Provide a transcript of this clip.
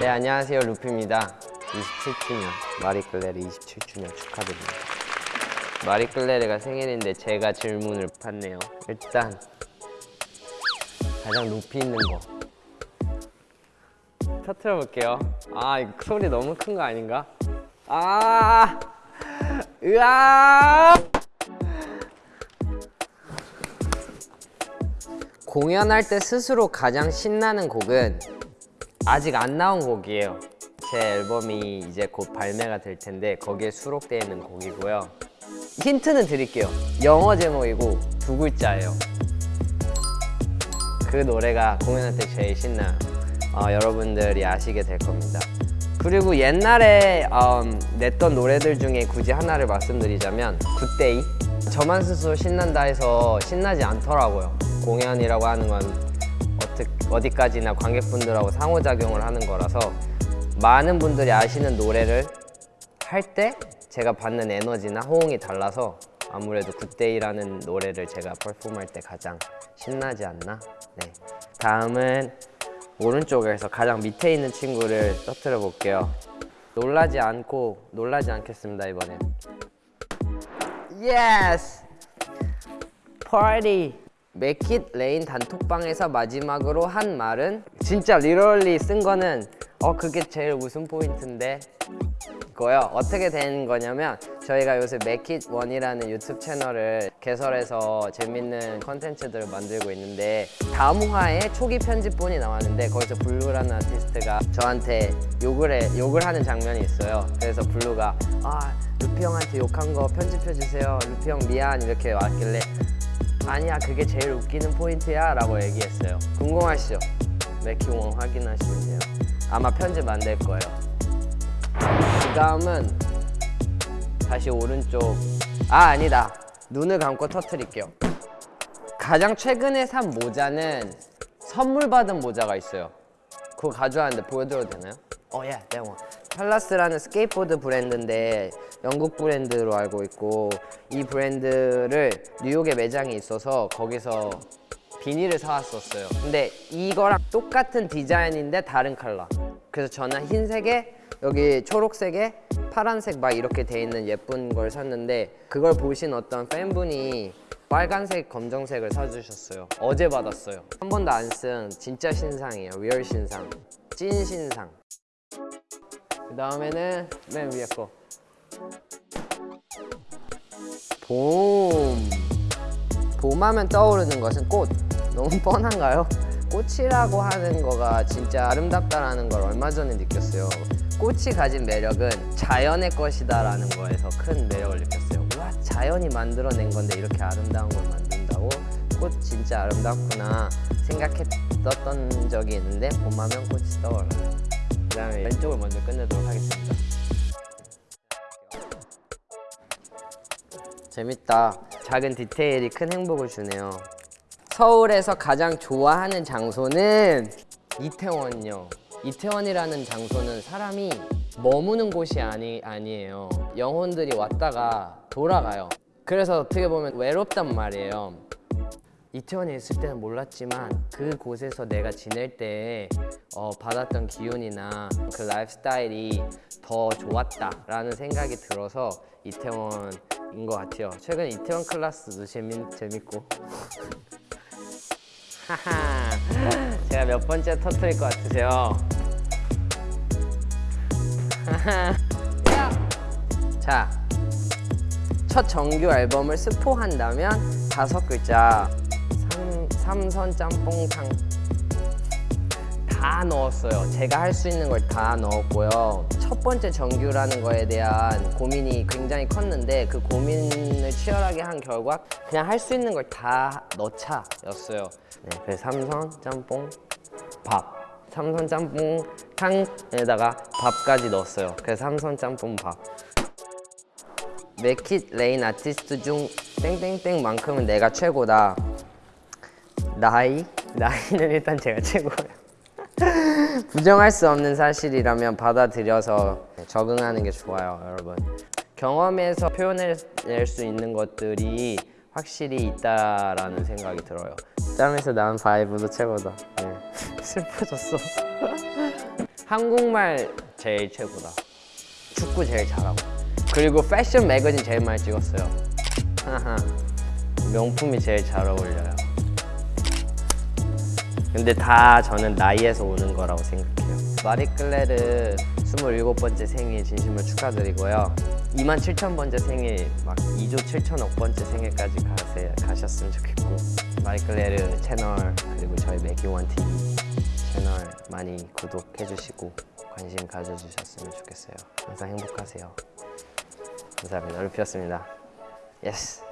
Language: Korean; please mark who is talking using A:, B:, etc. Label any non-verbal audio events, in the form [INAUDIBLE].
A: 네 안녕하세요. 루피입니다. 27주년 마리클레르 27주년 축하드립니다. 마리클레르가 생일인데 제가 질문을 받네요. 일단 가장 높이 있는 거. 터트려 볼게요. 아 이거 소리 너무 큰 거 아닌가? 아! 으아! 공연할 때 스스로 가장 신나는 곡은 아직 안 나온 곡이에요. 제 앨범이 이제 곧 발매가 될 텐데 거기에 수록되어 있는 곡이고요. 힌트는 드릴게요. 영어 제목이고 두 글자예요. 그 노래가 공연할 때 제일 신나요. 어, 여러분들이 아시게 될 겁니다. 그리고 옛날에 음, 냈던 노래들 중에 굳이 하나를 말씀드리자면 Good Day? 저만 스스로 신난다 해서 신나지 않더라고요. 공연이라고 하는 건 어떻, 어디까지나 관객분들하고 상호작용을 하는 거라서 많은 분들이 아시는 노래를 할 때 제가 받는 에너지나 호응이 달라서 아무래도 굿데이라는 노래를 제가 퍼폼할 때 가장 신나지 않나? 네. 다음은 오른쪽에서 가장 밑에 있는 친구를 터트려 볼게요 놀라지 않고 놀라지 않겠습니다 이번엔 Yes! 파티! MKIT Rain 단톡방에서 마지막으로 한 말은? 진짜 really 쓴 거는 어 그게 제일 웃음 포인트인데. 거요. 어떻게 된 거냐면 저희가 요새 MKIT One이라는 유튜브 채널을 개설해서 재밌는 컨텐츠들을 만들고 있는데 다음 화에 초기 편집본이 나왔는데 거기서 블루라는 아티스트가 저한테 욕을 해 욕을 하는 장면이 있어요. 그래서 블루가 아 루피 형한테 욕한 거 편집해 주세요. 루피 형 미안. 이렇게 왔길래 아니야 그게 제일 웃기는 포인트야 라고 얘기했어요. 궁금하시죠? MKIT One 확인하시면 돼요. 아마 편집 안 될 거예요. 그 다음은 다시 오른쪽. 아 아니다. 눈을 감고 터트릴게요. 가장 최근에 산 모자는 선물 받은 모자가 있어요. 그거 가져왔는데 보여드려도 되나요? 어, 예, 네, 뭐. 팔라스라는 스케이트보드 브랜드인데 영국 브랜드로 알고 있고 이 브랜드를 뉴욕에 매장이 있어서 거기서 비니를 사왔었어요. 근데 이거랑 똑같은 디자인인데 다른 컬러. 그래서 저는 흰색에 여기 초록색에 파란색 막 이렇게 돼 있는 예쁜 걸 샀는데 그걸 보신 어떤 팬분이 빨간색, 검정색을 사주셨어요. 어제 받았어요. 한 번도 안 쓴 진짜 신상이에요. real 신상. 찐 신상. 그 다음에는 맨 위에 거 봄. 봄하면 떠오르는 것은 꽃. 너무 뻔한가요? 꽃이라고 하는 거가 진짜 아름답다라는 걸 얼마 전에 느꼈어요. 꽃이 가진 매력은 자연의 것이다 라는 거에서 큰 매력을 느꼈어요. 와, 자연이 만들어낸 건데 이렇게 아름다운 걸 만든다고? 꽃 진짜 아름답구나 생각했었던 적이 있는데 봄하면 꽃이 떠올라요. 그 다음에 왼쪽을 먼저 끝내도록 하겠습니다. 재밌다. 작은 디테일이 큰 행복을 주네요. 서울에서 가장 좋아하는 장소는 이태원요. 이태원이라는 장소는 사람이 머무는 곳이 아니, 아니에요. 영혼들이 왔다가 돌아가요. 그래서 어떻게 보면 외롭단 말이에요. 이태원에 있을 때는 몰랐지만 그곳에서 내가 지낼 때 어, 받았던 기운이나 그 라이프스타일이 더 좋았다라는 생각이 들어서 이태원인 것 같아요. 최근 이태원 클래스도 재밌, 재밌고 [LAUGHS] 제가 몇 번째 터트릴 것 같으세요? [LAUGHS] 자, 첫 정규 앨범을 스포한다면 다섯 글자 삼, 삼선 짬뽕탕 다 넣었어요. 제가 할 수 있는 걸 다 넣었고요. 첫 번째 정규라는 거에 대한 고민이 굉장히 컸는데 그 고민을 치열하게 한 결과 그냥 할 수 있는 걸 다 넣자 였어요. 네, 그래서 삼선 짬뽕 밥. 삼선 짬뽕 탕에다가 밥까지 넣었어요. 그래서 삼선 짬뽕 밥. MKIT Rain 아티스트 중 땡땡땡만큼은 내가 최고다 나이? 나이는 일단 제가 최고예요 [LAUGHS] 부정할 수 없는 사실이라면 받아들여서 적응하는 게 좋아요 여러분 경험에서 표현해낼 수 있는 것들이 확실히 있다라는 생각이 들어요 짬에서 나온 바이브도 최고다 네. [LAUGHS] 슬퍼졌어 [LAUGHS] 한국말 제일 최고다. 축구 제일 잘하고. 그리고 패션 매거진 제일 많이 찍었어요. 명품이 제일 잘 어울려요. 근데 다 저는 나이에서 오는 거라고 생각해요. 마리클레르 27번째 생일 진심으로 축하드리고요. 2만 7천 번째 생일, 막 2조 7천억 번째 생일까지 가세요, 가셨으면 좋겠고 Marie Claire 채널 그리고 저희 MKIT Rain TV 채널 많이 구독해 주시고 관심 가져주셨으면 좋겠어요. 항상 행복하세요. 감사합니다. 루피였습니다. Yes.